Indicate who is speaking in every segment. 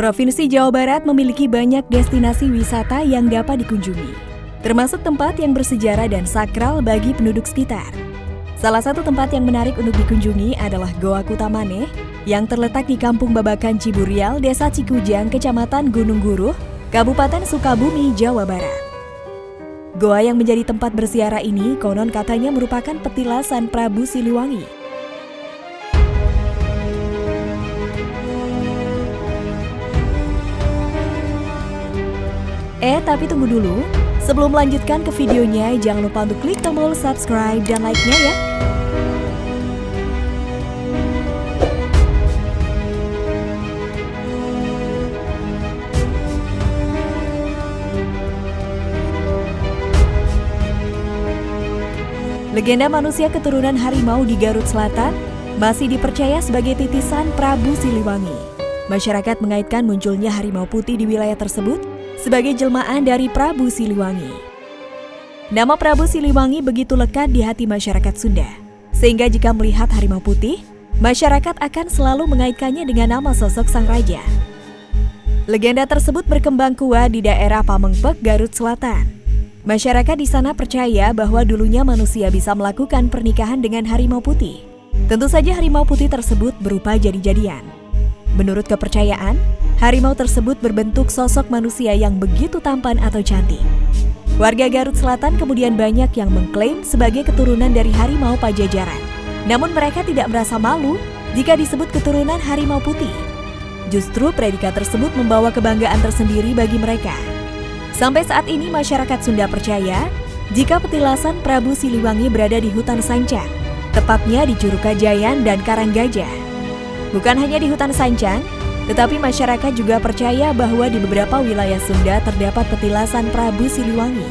Speaker 1: Provinsi Jawa Barat memiliki banyak destinasi wisata yang dapat dikunjungi, termasuk tempat yang bersejarah dan sakral bagi penduduk sekitar. Salah satu tempat yang menarik untuk dikunjungi adalah Goa Kutamane yang terletak di Kampung Babakan Ciburial, Desa Cikujang, Kecamatan Gunung Guruh, Kabupaten Sukabumi, Jawa Barat. Goa yang menjadi tempat bersiara ini konon katanya merupakan petilasan Prabu Siliwangi Eh, tapi tunggu dulu. Sebelum melanjutkan ke videonya, jangan lupa untuk klik tombol subscribe dan like-nya ya. Legenda manusia keturunan harimau di Garut Selatan masih dipercaya sebagai titisan Prabu Siliwangi. Masyarakat mengaitkan munculnya harimau putih di wilayah tersebut sebagai jelmaan dari Prabu Siliwangi. Nama Prabu Siliwangi begitu lekat di hati masyarakat Sunda, sehingga jika melihat harimau putih, masyarakat akan selalu mengaitkannya dengan nama sosok sang raja. Legenda tersebut berkembang kuat di daerah Pamengpek, Garut Selatan. Masyarakat di sana percaya bahwa dulunya manusia bisa melakukan pernikahan dengan harimau putih. Tentu saja harimau putih tersebut berupa jadi-jadian. Menurut kepercayaan, Harimau tersebut berbentuk sosok manusia yang begitu tampan atau cantik. Warga Garut Selatan kemudian banyak yang mengklaim sebagai keturunan dari harimau Pajajaran. Namun mereka tidak merasa malu jika disebut keturunan harimau putih. Justru predikat tersebut membawa kebanggaan tersendiri bagi mereka. Sampai saat ini masyarakat Sunda percaya jika petilasan Prabu Siliwangi berada di hutan Sancang, tepatnya di Curug Kajayan dan Karanggajah. Bukan hanya di hutan Sancang, tetapi masyarakat juga percaya bahwa di beberapa wilayah Sunda terdapat petilasan Prabu Siliwangi.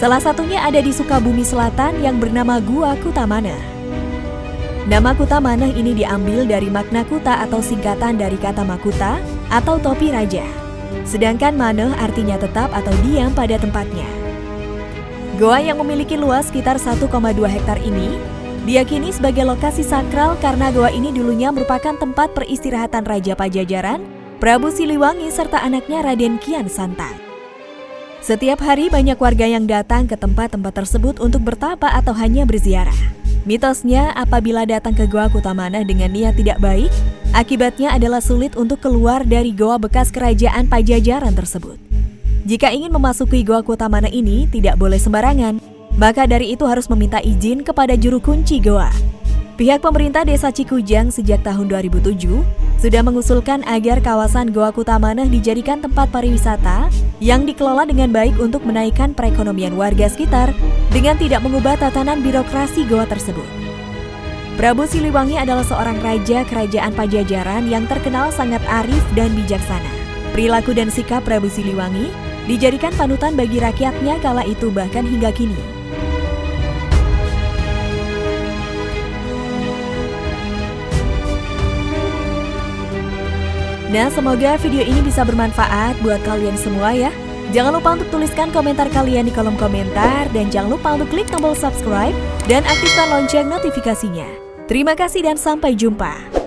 Speaker 1: Salah satunya ada di Sukabumi Selatan yang bernama Gua Kutamana. Nama Kutamana ini diambil dari makna kuta atau singkatan dari kata makuta atau topi raja. Sedangkan maneh artinya tetap atau diam pada tempatnya. Goa yang memiliki luas sekitar 1,2 hektar ini Diyakini sebagai lokasi sakral karena goa ini dulunya merupakan tempat peristirahatan Raja Pajajaran, Prabu Siliwangi serta anaknya Raden Kian Santang. Setiap hari banyak warga yang datang ke tempat-tempat tersebut untuk bertapa atau hanya berziarah. Mitosnya apabila datang ke Goa Kutamana dengan niat tidak baik, akibatnya adalah sulit untuk keluar dari goa bekas kerajaan Pajajaran tersebut. Jika ingin memasuki Goa Kutamana ini, tidak boleh sembarangan, maka dari itu harus meminta izin kepada juru kunci goa. Pihak pemerintah Desa Cikujang sejak tahun 2007 sudah mengusulkan agar kawasan Goa Kutamanah dijadikan tempat pariwisata yang dikelola dengan baik untuk menaikkan perekonomian warga sekitar dengan tidak mengubah tatanan birokrasi goa tersebut. Prabu Siliwangi adalah seorang raja kerajaan Pajajaran yang terkenal sangat arif dan bijaksana. Perilaku dan sikap Prabu Siliwangi dijadikan panutan bagi rakyatnya kala itu bahkan hingga kini. Nah, semoga video ini bisa bermanfaat buat kalian semua ya. Jangan lupa untuk tuliskan komentar kalian di kolom komentar dan jangan lupa untuk klik tombol subscribe dan aktifkan lonceng notifikasinya. Terima kasih dan sampai jumpa.